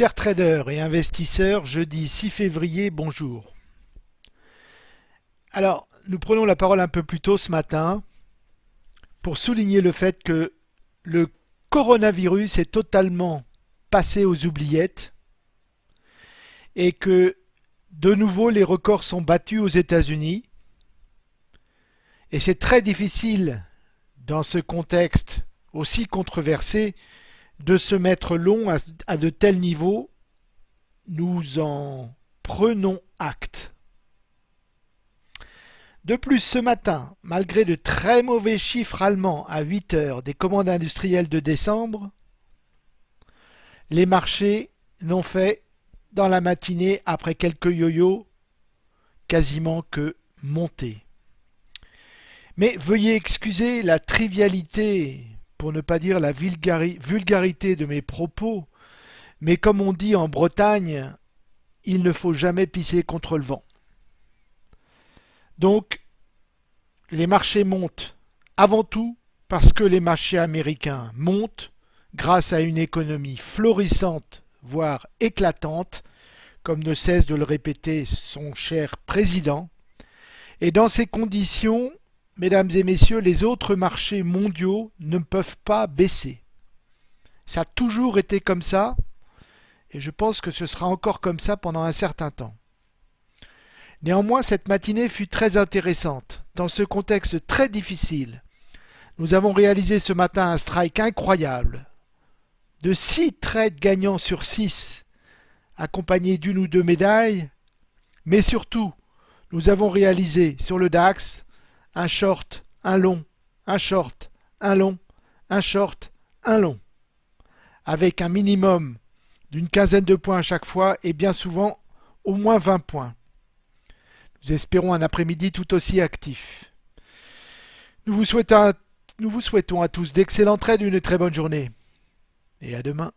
Chers traders et investisseurs, jeudi 6 février, bonjour. Alors, nous prenons la parole un peu plus tôt ce matin pour souligner le fait que le coronavirus est totalement passé aux oubliettes et que de nouveau les records sont battus aux États-Unis et c'est très difficile dans ce contexte aussi controversé de se mettre long à, de tels niveaux, nous en prenons acte. De plus, ce matin, malgré de très mauvais chiffres allemands à 8 heures des commandes industrielles de décembre, les marchés n'ont fait dans la matinée, après quelques yo-yo, quasiment que monter. Mais veuillez excuser la trivialité pour ne pas dire la vulgarité de mes propos, mais comme on dit en Bretagne, il ne faut jamais pisser contre le vent. Donc, les marchés montent avant tout parce que les marchés américains montent grâce à une économie florissante, voire éclatante, comme ne cesse de le répéter son cher président. Et dans ces conditions, mesdames et messieurs, les autres marchés mondiaux ne peuvent pas baisser. Ça a toujours été comme ça, et je pense que ce sera encore comme ça pendant un certain temps. Néanmoins, cette matinée fut très intéressante. Dans ce contexte très difficile, nous avons réalisé ce matin un strike incroyable de 6 trades gagnants sur 6, accompagnés d'une ou deux médailles, mais surtout, nous avons réalisé sur le DAX un short, un long, un short, un long, un short, un long, avec un minimum d'une quinzaine de points à chaque fois et bien souvent au moins 20 points. Nous espérons un après-midi tout aussi actif. Nous vous, souhaitons, à tous d'excellents trades et une très bonne journée. Et à demain.